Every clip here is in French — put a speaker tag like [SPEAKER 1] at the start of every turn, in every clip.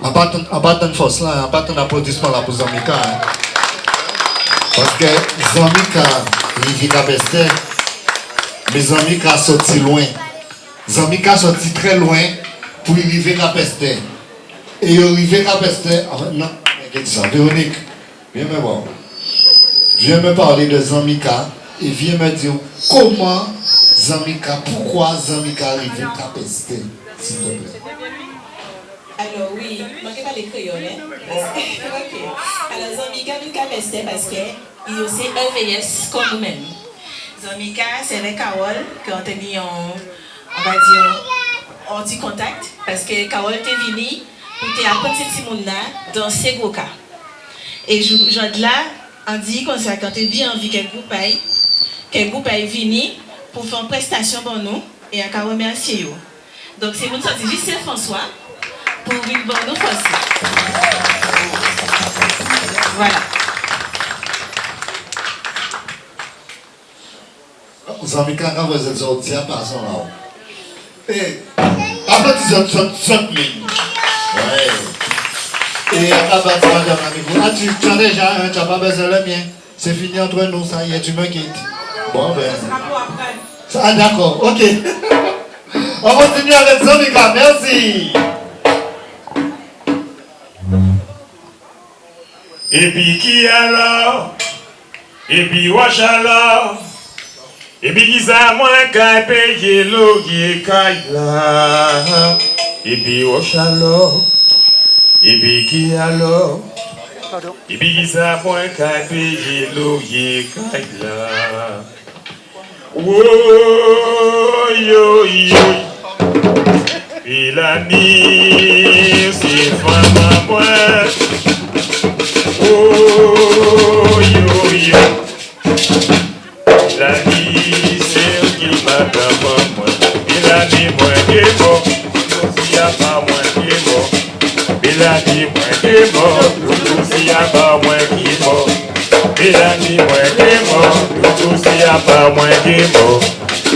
[SPEAKER 1] De force là, en bas d'un applaudissement là pour Zamika. Hein. Parce que Zamika, il vit à Peste, mais Zamika sorti loin. Zamika sorti très loin pour arriver à Peste. Et il arrivé à Peste, non, qu'est-ce ça, Véronique, viens me voir. Viens me parler de Zamika et viens me dire comment Zamika, pourquoi Zamika arrivé à Peste, s'il te plaît.
[SPEAKER 2] Alors oui, je ne pas les créoles. Hein? ok. Alors Zamika vient Peste parce qu'il y a aussi un VS comme nous-mêmes. Zamika, c'est avec Carole qu'on a tenu en, on va dire, en dit contact parce que Carole était venue pour te apprendre ce dans ces gros cas. Et je, je là, on dit qu'on s'est quand tu bien envie qu'un groupe aille, qu'un groupe aille venir pour faire une prestation pour nous et à remercier. Donc c'est mon sorti juste François pour une bonne nous Voilà.
[SPEAKER 1] Os americanos vão dizer outros é passam lá. E a partir de 30 mil. Et à partir de ah, tu, tu as déjà un, tu n'as pas besoin de le mien. C'est fini entre nous, ça y est, tu me quittes. Bon ben. Ah d'accord, ok. On continue avec Zonika, merci.
[SPEAKER 3] Et puis qui alors? Et puis wash alors? Et puis qui ça moins qu'à payer l'eau qui est là? Et puis wash alors? Et puis qui alors? Et puis qui ça moins qu'à payer l'eau qui est là? Oh yo yo Et la nuit c'est femme à moi Oh, yo, yo. La vie, c'est qui m'a d'abord moi. Il a dit moi qui est mort. S'il n'y a pas moi qui est mort. Il a dit moi qui est mort. S'il n'y a pas moi qui est mort. Il a dit moi qui est mort. S'il n'y a pas moi qui est mort.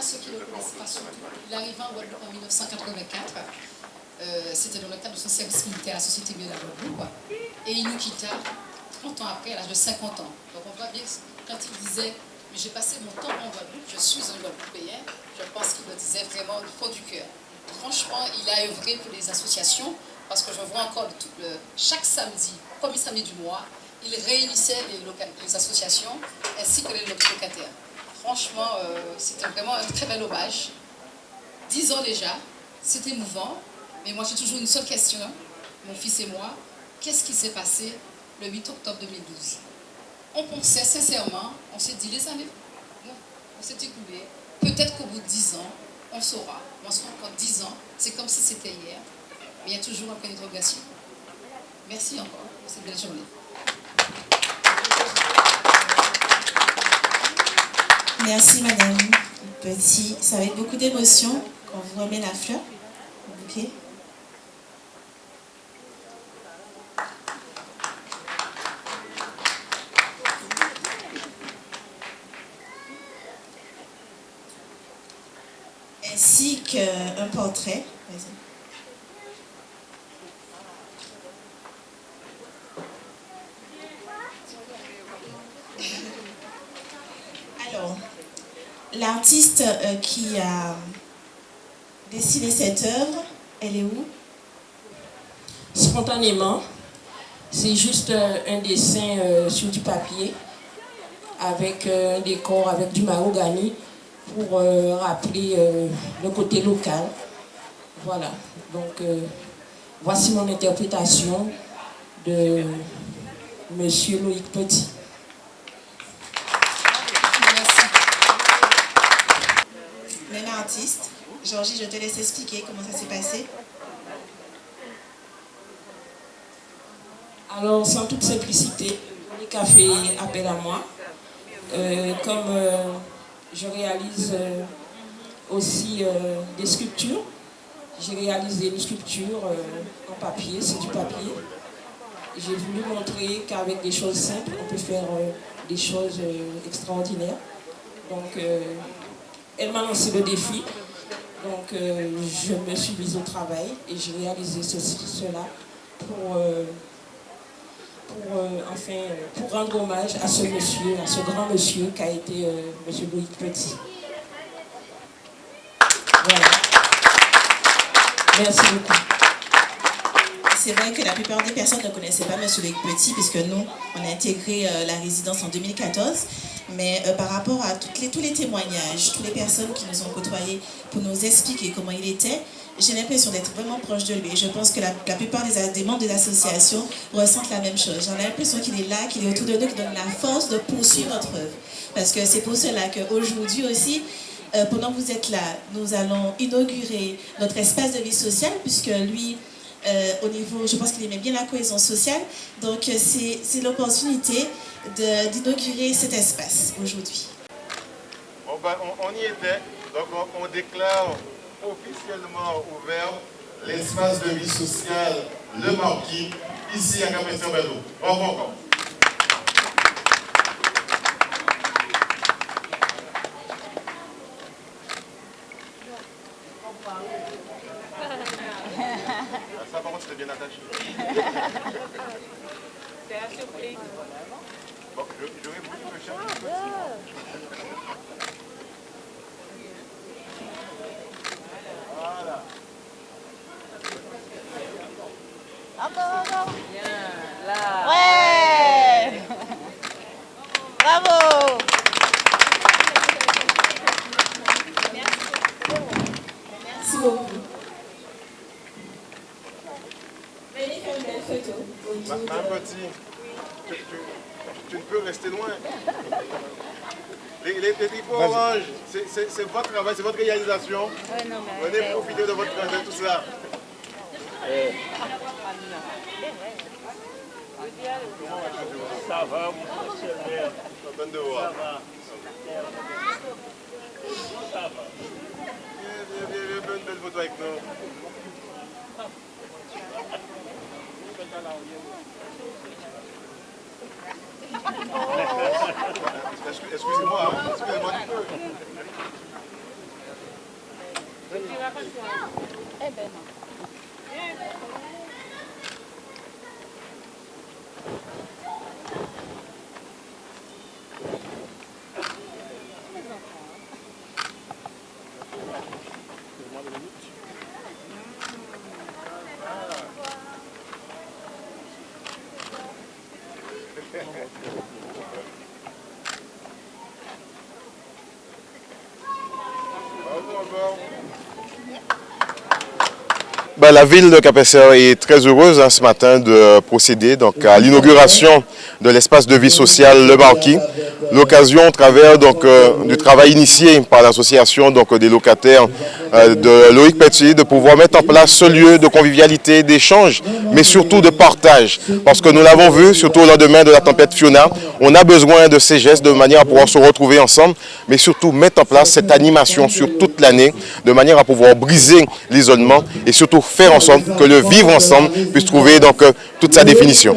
[SPEAKER 4] Ceux qui ne le connaissent pas surtout. Il arriva en Guadeloupe en 1984. Euh, c'était dans le cadre de son service militaire à la Société de la Guadeloupe. Et il nous quitta 30 ans après, à l'âge de 50 ans. Donc on voit bien, quand il disait « Mais j'ai passé mon temps en Guadeloupe, je suis un Guadeloupéen », je pense qu'il le disait vraiment du fond du cœur. Franchement, il a œuvré pour les associations, parce que je vois encore chaque samedi, premier samedi du mois, il réunissait les, associations ainsi que les locataires. Franchement, euh, c'était vraiment un très bel hommage. Dix ans déjà, c'est émouvant, mais moi j'ai toujours une seule question, mon fils et moi, qu'est-ce qui s'est passé le 8 octobre 2012 On pensait sincèrement, on s'est dit les années, on s'est écoulé, peut-être qu'au bout de dix ans, on saura, on sera encore dix ans, c'est comme si c'était hier, mais il y a toujours un point d'interrogation. Merci encore pour cette belle journée.
[SPEAKER 2] Merci Madame Petit. Va être beaucoup d'émotions quand vous remet la fleur. Ok. Ainsi qu'un portrait. L'artiste euh, qui a dessiné cette œuvre, elle est où?
[SPEAKER 5] Spontanément, c'est juste euh, un dessin euh, sur du papier avec un décor avec du mahogany pour rappeler le côté local. Voilà, donc voici mon interprétation de Monsieur Loïc Petit.
[SPEAKER 2] Artiste. Georgie, je te laisse expliquer comment ça s'est passé.
[SPEAKER 5] Alors, sans toute simplicité, Monique a fait appel à moi. Euh, comme euh, je réalise euh, aussi des sculptures, j'ai réalisé une sculpture en papier, c'est du papier. J'ai voulu montrer qu'avec des choses simples, on peut faire des choses extraordinaires. Donc, elle m'a lancé le défi. Donc, je me suis mise au travail et j'ai réalisé ceci, cela pour pour, euh, enfin, euh, pour rendre hommage à ce monsieur, à ce grand monsieur qui a été euh, monsieur Loïc Petit. Voilà. Merci beaucoup.
[SPEAKER 2] C'est vrai que la plupart des personnes ne connaissaient pas M. Loïc Petit, puisque nous, on a intégré la résidence en 2014. Mais par rapport à toutes les, tous les témoignages, toutes les personnes qui nous ont côtoyés pour nous expliquer comment il était, j'ai l'impression d'être vraiment proche de lui. Je pense que la, plupart des, membres de l'association ressentent la même chose. J'ai l'impression qu'il est là, qu'il est autour de nous, qu'il donne la force de poursuivre notre œuvre. Parce que c'est pour cela qu'aujourd'hui aussi, euh, pendant que vous êtes là, nous allons inaugurer notre espace de vie sociale, puisque lui, euh, au niveau, je pense qu'il aimait bien la cohésion sociale. Donc euh, c'est l'opportunité d'inaugurer cet espace aujourd'hui.
[SPEAKER 6] Ben, on, y était, donc on déclare officiellement ouvert l'espace de vie sociale Le Marquis, ici à Capessin-Bello. Bravo encore. Ça, par contre, c'était bien attaché. Bon, j'aurais voulu me chercher.
[SPEAKER 7] Encore, encore. Bien, là. Ouais. Bravo.
[SPEAKER 2] Merci beaucoup. Venez faire une belle photo.
[SPEAKER 6] Tu, ne peux rester loin. Les, les, triples orange, c'est votre travail, c'est votre réalisation. Venez profiter de, votre, de tout ça.
[SPEAKER 3] Ça va, mon cher
[SPEAKER 6] Content de voir.
[SPEAKER 3] Ça va. Ça va.
[SPEAKER 6] Viens, viens, viens, viens, une belle photo avec nous. Excusez-moi, hein. excusez-moi du peu.
[SPEAKER 7] Eh ben non.
[SPEAKER 6] Ben, la ville de Capesseur est très heureuse hein, ce matin de procéder donc, à l'inauguration de l'espace de vie sociale Le Marquis. L'occasion, au travers euh, du travail initié par l'association des locataires euh, de Loïc Petit, de pouvoir mettre en place ce lieu de convivialité, d'échange, mais surtout de partage. Parce que nous l'avons vu, surtout au lendemain de la tempête Fiona, on a besoin de ces gestes de manière à pouvoir se retrouver ensemble, mais surtout mettre en place cette animation sur toute l'année, de manière à pouvoir briser l'isolement et surtout faire en sorte que le vivre ensemble puisse trouver donc euh, toute sa définition.